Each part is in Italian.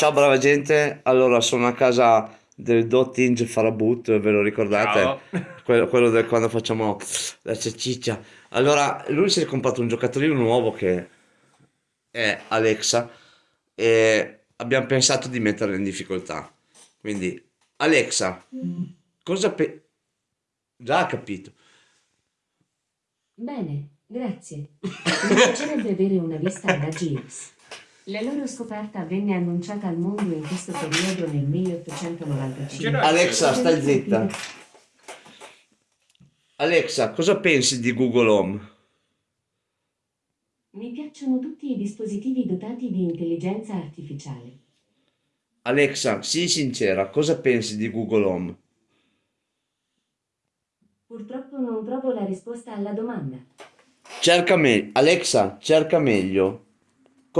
Ciao brava gente, allora sono a casa del Dotting Farabut, ve lo ricordate? Quello, quello del quando facciamo la ceciccia. Allora, lui si è comprato un giocattolino nuovo che è Alexa e abbiamo pensato di metterlo in difficoltà. Quindi, Alexa, cosa pe... Già ha capito. Bene, grazie. Mi piacerebbe avere una vista alla Jeeves. La loro scoperta venne annunciata al mondo in questo periodo nel 1895. Alexa, stai zitta. Alexa, cosa pensi di Google Home? Mi piacciono tutti i dispositivi dotati di intelligenza artificiale. Alexa, sii sincera, cosa pensi di Google Home? Purtroppo non trovo la risposta alla domanda. Cerca meglio. Alexa, cerca meglio.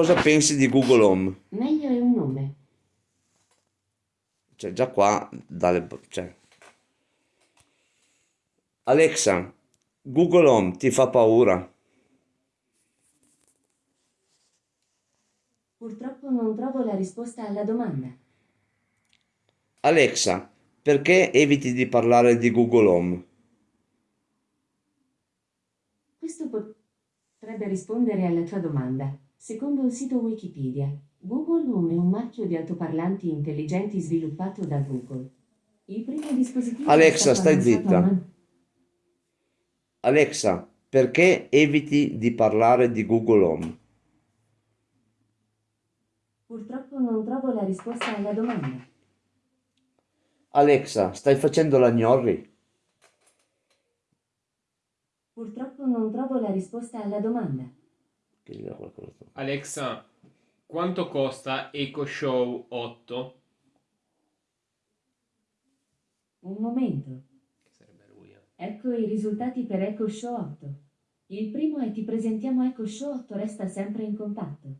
Cosa pensi di Google Home? Meglio è un nome. Cioè, già qua, dalle... Cioè. Alexa, Google Home ti fa paura? Purtroppo non trovo la risposta alla domanda. Alexa, perché eviti di parlare di Google Home? Questo potrebbe rispondere alla tua domanda. Secondo il sito Wikipedia, Google Home è un marchio di altoparlanti intelligenti sviluppato da Google. Il primo dispositivo Alexa, stai zitta. a man- Alexa, perché eviti di parlare di Google Home? Purtroppo non trovo la risposta alla domanda. Alexa, stai facendo la gnorri? Purtroppo non trovo la risposta alla domanda. Che gli dà qualcosa. Alexa, quanto costa Eco Show 8? Un momento. Che sarebbe lui, eh. Ecco i risultati per Echo Show 8. Il primo è ti presentiamo Echo Show 8 resta sempre in contatto.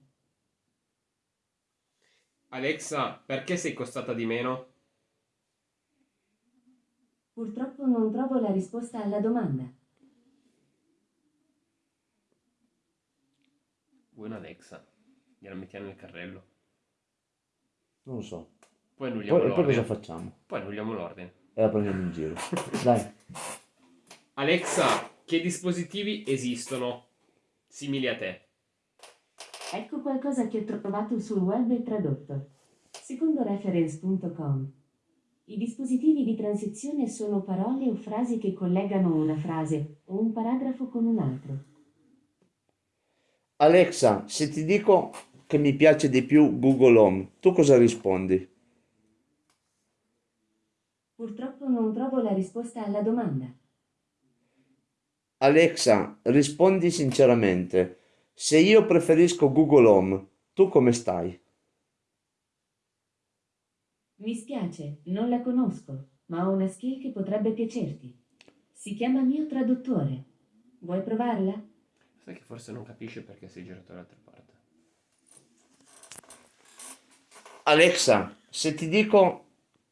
Alexa, perché sei costata di meno? Purtroppo non trovo la risposta alla domanda. Vuoi un Alexa? Gliela mettiamo nel carrello. Non lo so. Poi annulliamo Poi, e poi cosa l'ordine. facciamo? Poi annulliamo l'ordine. E la prendiamo in giro. Dai. Alexa, che dispositivi esistono simili a te? Ecco qualcosa che ho trovato sul web e tradotto. Secondo reference.com. I dispositivi di transizione sono parole o frasi che collegano una frase o un paragrafo con un altro. Alexa, se ti dico che mi piace di più Google Home, tu cosa rispondi? Purtroppo non trovo la risposta alla domanda. Alexa, rispondi sinceramente. Se io preferisco Google Home, tu come stai? Mi spiace, non la conosco, ma ho una skill che potrebbe piacerti. Si chiama mio traduttore. Vuoi provarla? Che forse non capisce perché sei girato dall'altra parte. Alexa, se ti dico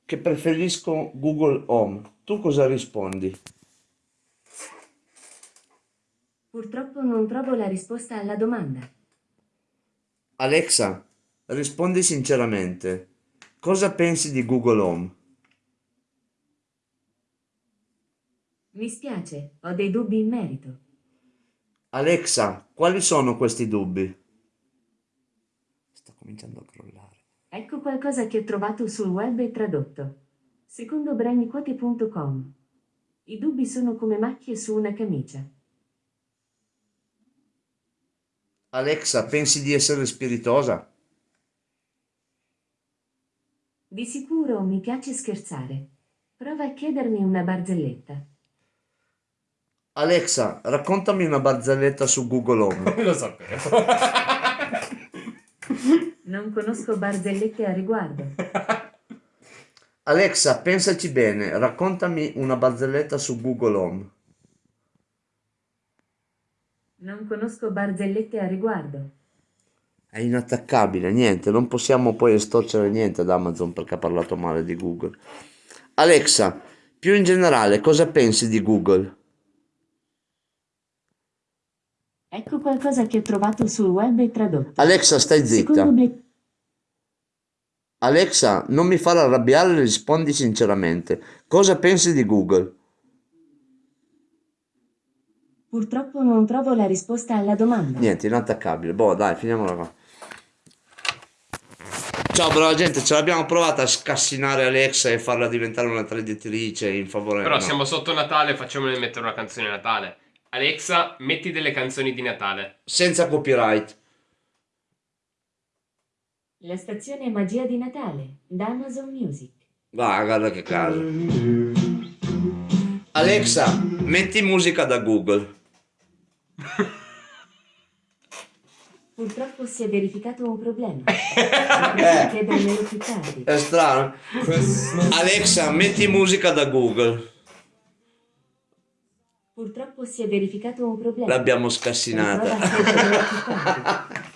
che preferisco Google Home, tu cosa rispondi? Purtroppo non trovo la risposta alla domanda. Alexa, rispondi sinceramente. Cosa pensi di Google Home? Mi spiace, ho dei dubbi in merito. Alexa, quali sono questi dubbi? Sta cominciando a crollare. Ecco qualcosa che ho trovato sul web e tradotto. Secondo braniquote.com. I dubbi sono come macchie su una camicia. Alexa, pensi di essere spiritosa? Di sicuro mi piace scherzare. Prova a chiedermi una barzelletta. Alexa, raccontami una barzelletta su Google Home. Lo sapevo. Non conosco barzellette a riguardo. Alexa, pensaci bene, raccontami una barzelletta su Google Home. Non conosco barzellette a riguardo. È inattaccabile, niente, non possiamo poi estorcere niente ad Amazon perché ha parlato male di Google. Alexa, più in generale, cosa pensi di Google? Ecco qualcosa che ho trovato sul web e tradotto. Alexa, stai zitta. Secondo Black... Alexa, non mi far arrabbiare, rispondi sinceramente. Cosa pensi di Google? Purtroppo non trovo la risposta alla domanda. Niente, inattaccabile. Boh, dai, finiamola qua. Ciao, brava gente, ce l'abbiamo provata a scassinare Alexa e farla diventare una traditrice in favore Però no. siamo sotto Natale, facciamole mettere una canzone Natale. Alexa, metti delle canzoni di Natale. senza copyright. La stazione Magia di Natale da Amazon Music. Va, guarda che caso. Alexa, metti musica da Google. Purtroppo si è verificato un problema. Più tardi. È strano. Alexa, metti musica da Google. Purtroppo si è verificato un problema. L'abbiamo Riprova